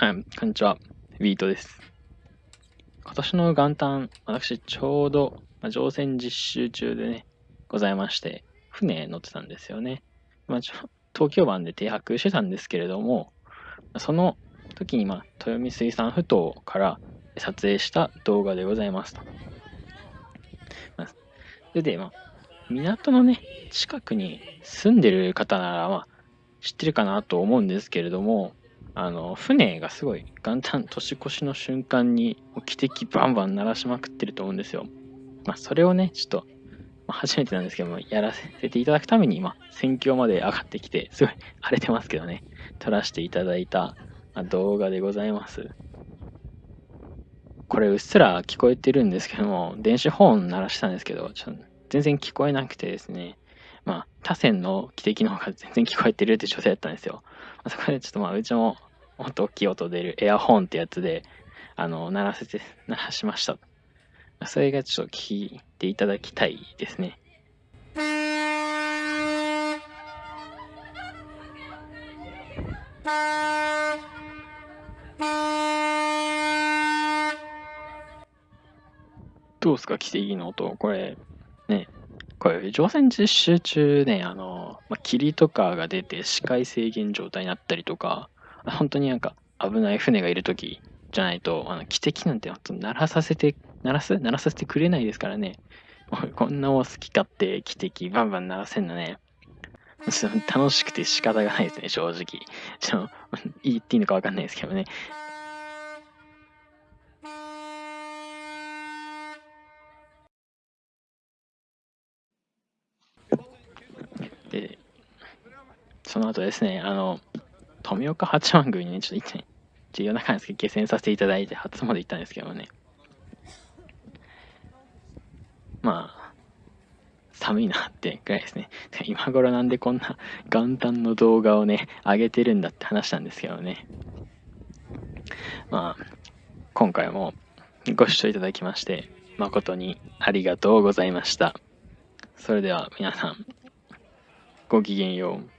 あこんにちは。ウィートです。今年の元旦、私ちょうど、ま、乗船実習中でね、ございまして、船乗ってたんですよね。まあ、東京湾で停泊してたんですけれども、その時に、まあ、豊見水産埠頭から撮影した動画でございますと。まあ、それで、まあ、港のね、近くに住んでる方なら、まあ、知ってるかなと思うんですけれども、あの、船がすごい元旦年越しの瞬間に汽笛バンバン鳴らしまくってると思うんですよ。まあ、それをね、ちょっと、ま、初めてなんですけども、やらせていただくために、まあ、戦況まで上がってきて、すごい荒れてますけどね、撮らせていただいた、動画でございます。これうっすら聞こえてるんですけども、電子ホーン鳴らしたんですけど、ちょっと全然聞こえなくてですね、まあ、他線の汽笛の方が全然聞こえてるって女性だったんですよ。そこでちょっとまあ、うちももっと大きい音出るエアホンってやつで、あの、鳴らせて、鳴らしました。それがちょっと聞いていただきたいですね。どうですか、奇跡の音。これ、ね、これ、乗船実習中ね、あの、まあ、霧とかが出て視界制限状態になったりとか、本当になんか危ない船がいる時じゃないと、あの、汽笛なんて鳴らさせて、鳴らす？鳴らさせてくれないですからね。こんなお好き勝手汽笛バンバン鳴らせんのね。楽しくて仕方がないですね、正直。ちょ、言っていいのかわかんないですけどね。で、その後ですね、あの、富岡八幡宮にね、ちょっと行って、重要な感じで下船させていただいて、初詣行ったんですけどね。まあ、寒いなってぐらいですね。今頃なんでこんな元旦の動画をね、上げてるんだって話したんですけどね。まあ、今回もご視聴いただきまして、誠にありがとうございました。それでは皆さん、ごきげんよう。